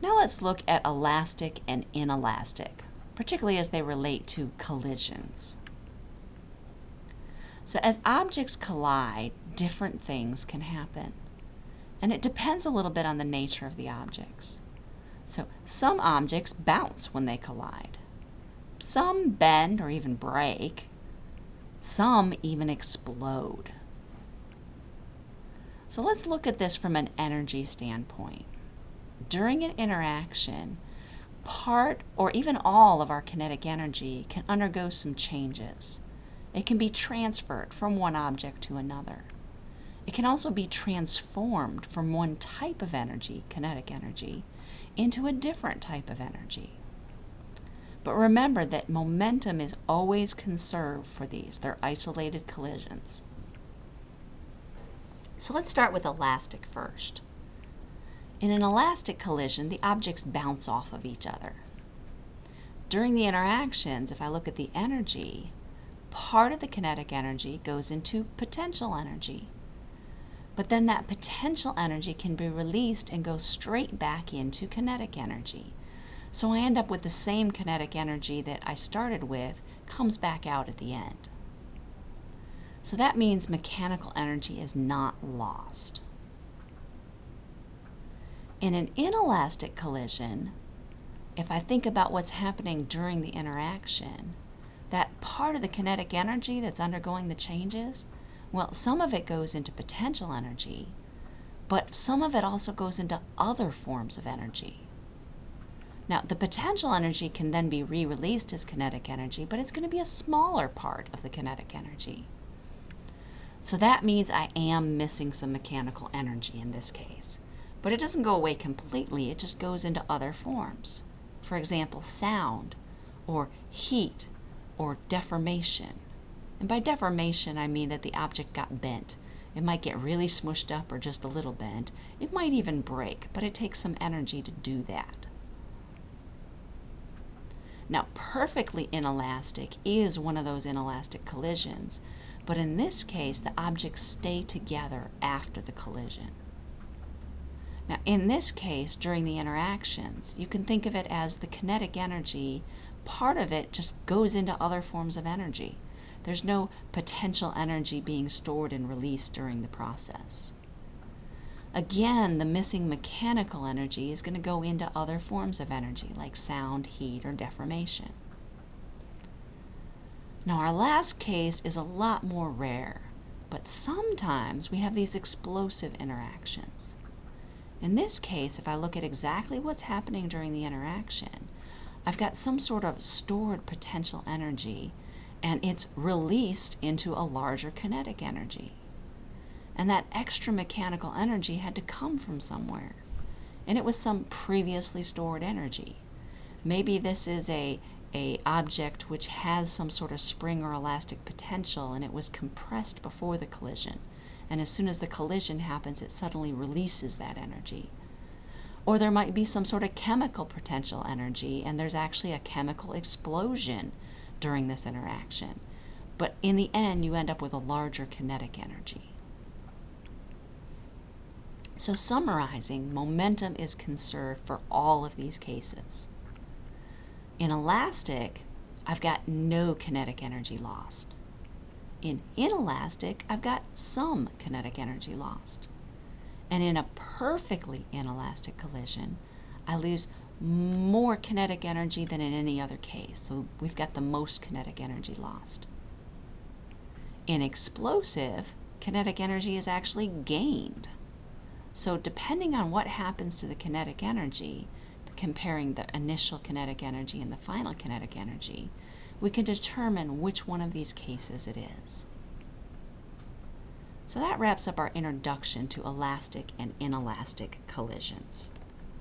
Now let's look at elastic and inelastic, particularly as they relate to collisions. So as objects collide, different things can happen. And it depends a little bit on the nature of the objects. So some objects bounce when they collide. Some bend or even break. Some even explode. So let's look at this from an energy standpoint. During an interaction, part or even all of our kinetic energy can undergo some changes. It can be transferred from one object to another. It can also be transformed from one type of energy, kinetic energy, into a different type of energy. But remember that momentum is always conserved for these. They're isolated collisions. So let's start with elastic first. In an elastic collision, the objects bounce off of each other. During the interactions, if I look at the energy, part of the kinetic energy goes into potential energy. But then that potential energy can be released and go straight back into kinetic energy. So I end up with the same kinetic energy that I started with comes back out at the end. So that means mechanical energy is not lost. In an inelastic collision, if I think about what's happening during the interaction, that part of the kinetic energy that's undergoing the changes, well, some of it goes into potential energy, but some of it also goes into other forms of energy. Now, the potential energy can then be re-released as kinetic energy, but it's going to be a smaller part of the kinetic energy. So that means I am missing some mechanical energy in this case. But it doesn't go away completely, it just goes into other forms. For example, sound, or heat, or deformation. And by deformation, I mean that the object got bent. It might get really smushed up or just a little bent. It might even break, but it takes some energy to do that. Now, perfectly inelastic is one of those inelastic collisions, but in this case, the objects stay together after the collision. Now, in this case, during the interactions, you can think of it as the kinetic energy, part of it just goes into other forms of energy. There's no potential energy being stored and released during the process. Again, the missing mechanical energy is going to go into other forms of energy like sound, heat, or deformation. Now our last case is a lot more rare, but sometimes we have these explosive interactions. In this case, if I look at exactly what's happening during the interaction, I've got some sort of stored potential energy and it's released into a larger kinetic energy. And that extra mechanical energy had to come from somewhere. And it was some previously stored energy. Maybe this is a, a object which has some sort of spring or elastic potential and it was compressed before the collision. And as soon as the collision happens, it suddenly releases that energy. Or there might be some sort of chemical potential energy and there's actually a chemical explosion during this interaction. But in the end, you end up with a larger kinetic energy. So summarizing, momentum is conserved for all of these cases. In elastic, I've got no kinetic energy lost. In inelastic, I've got some kinetic energy lost. And in a perfectly inelastic collision, I lose more kinetic energy than in any other case. So we've got the most kinetic energy lost. In explosive, kinetic energy is actually gained. So depending on what happens to the kinetic energy, comparing the initial kinetic energy and the final kinetic energy, we can determine which one of these cases it is. So that wraps up our introduction to elastic and inelastic collisions.